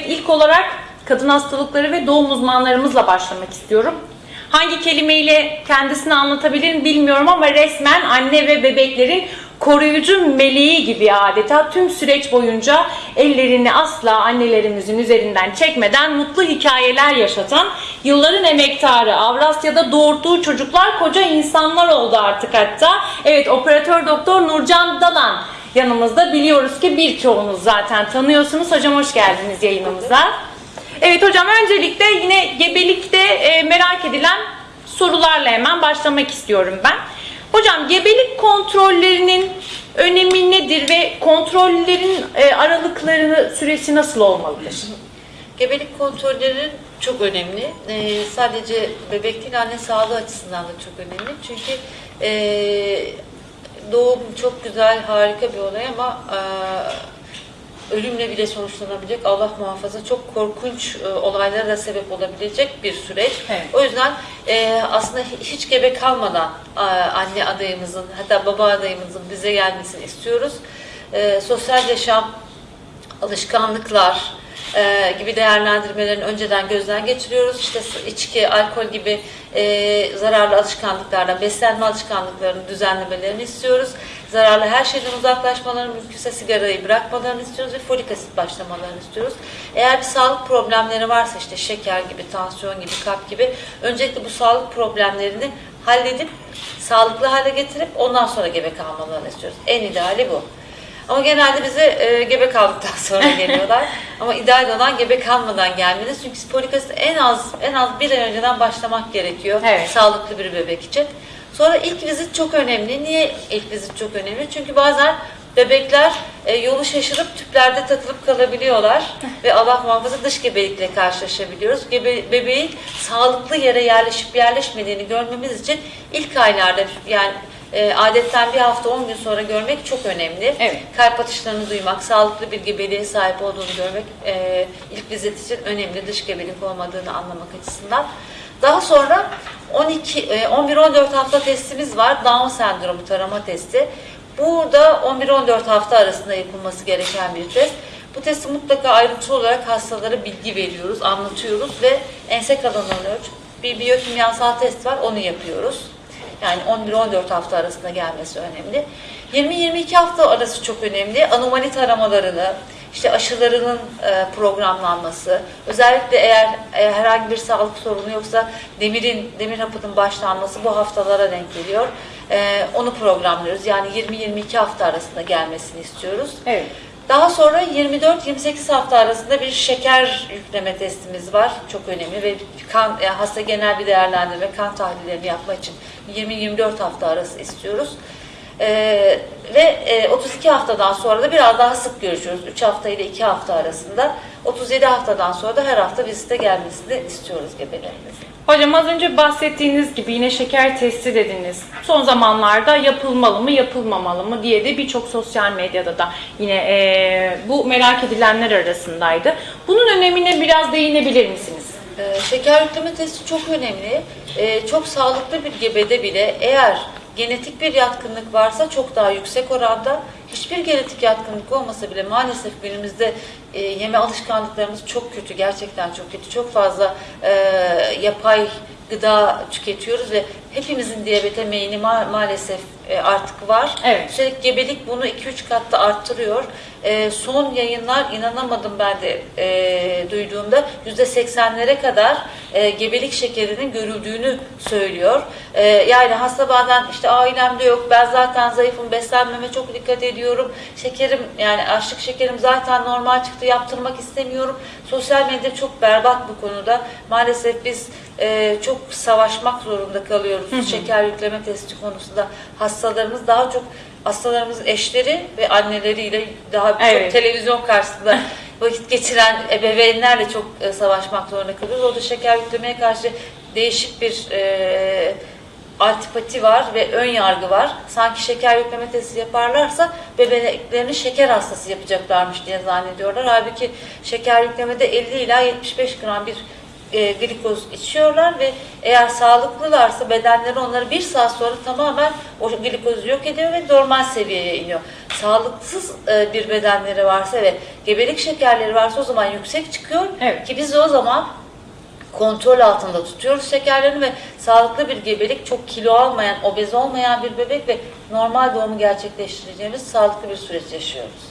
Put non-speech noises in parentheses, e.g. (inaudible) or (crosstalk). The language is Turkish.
Evet ilk olarak kadın hastalıkları ve doğum uzmanlarımızla başlamak istiyorum. Hangi kelimeyle kendisini anlatabilirim bilmiyorum ama resmen anne ve bebeklerin koruyucu meleği gibi adeta tüm süreç boyunca ellerini asla annelerimizin üzerinden çekmeden mutlu hikayeler yaşatan yılların emektarı Avrasya'da doğurduğu çocuklar koca insanlar oldu artık hatta. Evet operatör doktor Nurcan Dalan yanımızda biliyoruz ki birçoğunuz zaten tanıyorsunuz. Hocam hoş geldiniz yayınımıza. Evet hocam öncelikle yine gebelikte e, merak edilen sorularla hemen başlamak istiyorum ben. Hocam gebelik kontrollerinin önemi nedir ve kontrollerin e, aralıkları süresi nasıl olmalıdır? Gebelik kontrolleri çok önemli. Ee, sadece bebek değil anne sağlığı açısından da çok önemli. Çünkü ee, doğum çok güzel, harika bir olay ama ee, ölümle bile sonuçlanabilecek Allah muhafaza çok korkunç e, olaylara da sebep olabilecek bir süreç. Evet. O yüzden e, aslında hi- hiç gebe kalmadan a, anne adayımızın hatta baba adayımızın bize gelmesini istiyoruz. E, sosyal yaşam, alışkanlıklar e, gibi değerlendirmelerini önceden gözden geçiriyoruz. İşte içki, alkol gibi e, zararlı alışkanlıklardan, beslenme alışkanlıklarının düzenlemelerini istiyoruz. Zararlı her şeyden uzaklaşmalarını, mümkünse sigarayı bırakmalarını istiyoruz ve folik asit başlamalarını istiyoruz. Eğer bir sağlık problemleri varsa işte şeker gibi, tansiyon gibi, kalp gibi öncelikle bu sağlık problemlerini halledip sağlıklı hale getirip ondan sonra gebe kalmalarını istiyoruz. En ideali bu. Ama genelde bize e, gebe kaldıktan (laughs) sonra geliyorlar. Ama ideal olan gebe kalmadan gelmeniz. Çünkü folik asit en az en az bir ay önceden başlamak gerekiyor. Evet. Sağlıklı bir bebek için. Sonra ilk vizit çok önemli. Niye ilk vizit çok önemli? Çünkü bazen bebekler e, yolu şaşırıp tüplerde takılıp kalabiliyorlar (laughs) ve Allah muhafaza dış gebelikle karşılaşabiliyoruz. Gebe, bebeğin sağlıklı yere yerleşip yerleşmediğini görmemiz için ilk aylarda yani e, adetten bir hafta 10 gün sonra görmek çok önemli. Evet. Kalp atışlarını duymak, sağlıklı bir gebeliğe sahip olduğunu görmek e, ilk vizit için önemli. Dış gebelik olmadığını anlamak açısından. Daha sonra 12 e, 11-14 hafta testimiz var. Down sendromu tarama testi. Burada 11-14 hafta arasında yapılması gereken bir test. Bu testi mutlaka ayrıntılı olarak hastalara bilgi veriyoruz, anlatıyoruz ve ense kalanını ölç. Bir biyokimyasal test var, onu yapıyoruz. Yani 11-14 hafta arasında gelmesi önemli. 20-22 hafta arası çok önemli. Anomali taramalarını, işte aşılarının e, programlanması, özellikle eğer e, herhangi bir sağlık sorunu yoksa demirin, demir hapının başlanması bu haftalara denk geliyor. E, onu programlıyoruz. Yani 20-22 hafta arasında gelmesini istiyoruz. Evet. Daha sonra 24-28 hafta arasında bir şeker yükleme testimiz var. Çok önemli ve kan e, hasta genel bir değerlendirme, kan tahlillerini yapmak için 20-24 hafta arası istiyoruz. Ee, ve e, 32 haftadan sonra da biraz daha sık görüşüyoruz. 3 hafta ile 2 hafta arasında. 37 haftadan sonra da her hafta vizite gelmesini istiyoruz gebelerimizin. Hocam az önce bahsettiğiniz gibi yine şeker testi dediniz. Son zamanlarda yapılmalı mı yapılmamalı mı diye de birçok sosyal medyada da yine eee, bu merak edilenler arasındaydı. Bunun önemine biraz değinebilir misiniz? Ee, şeker yükleme testi çok önemli. Ee, çok sağlıklı bir gebede bile eğer genetik bir yatkınlık varsa çok daha yüksek oranda. Hiçbir genetik yatkınlık olmasa bile maalesef günümüzde e, yeme alışkanlıklarımız çok kötü. Gerçekten çok kötü. Çok fazla e, yapay gıda tüketiyoruz ve hepimizin diyabete meyini ma- maalesef e, artık var. Evet. Üstelik gebelik bunu 2-3 katta arttırıyor. E, son yayınlar inanamadım ben de e, duyduğumda %80'lere kadar e, gebelik şekerinin görüldüğünü söylüyor. E, yani hasta bazen işte ailemde yok ben zaten zayıfım beslenmeme çok dikkat ediyorum. Şekerim yani açlık şekerim zaten normal çıktı yaptırmak istemiyorum. Sosyal medya çok berbat bu konuda. Maalesef biz e, çok savaşmak zorunda kalıyoruz şeker yükleme testi konusunda. Hastalarımız daha çok hastalarımızın eşleri ve anneleriyle daha Evet. çok televizyon karşısında (laughs) vakit geçiren ebeveynlerle çok e, savaşmak zorunda kalıyoruz. Orada şeker yüklemeye karşı değişik bir e, antipati var ve ön yargı var. Sanki şeker yükleme testi yaparlarsa bebeklerini şeker hastası yapacaklarmış diye zannediyorlar. Halbuki şeker yüklemede 50 ila 75 gram bir e, glikoz içiyorlar ve eğer sağlıklılarsa bedenleri onları bir saat sonra tamamen o glikozu yok ediyor ve normal seviyeye iniyor. sağlıksız e, bir bedenleri varsa ve gebelik şekerleri varsa o zaman yüksek çıkıyor. Evet. Ki biz de o zaman kontrol altında tutuyoruz şekerlerini ve sağlıklı bir gebelik, çok kilo almayan, obez olmayan bir bebek ve normal doğumu gerçekleştireceğimiz sağlıklı bir süreç yaşıyoruz.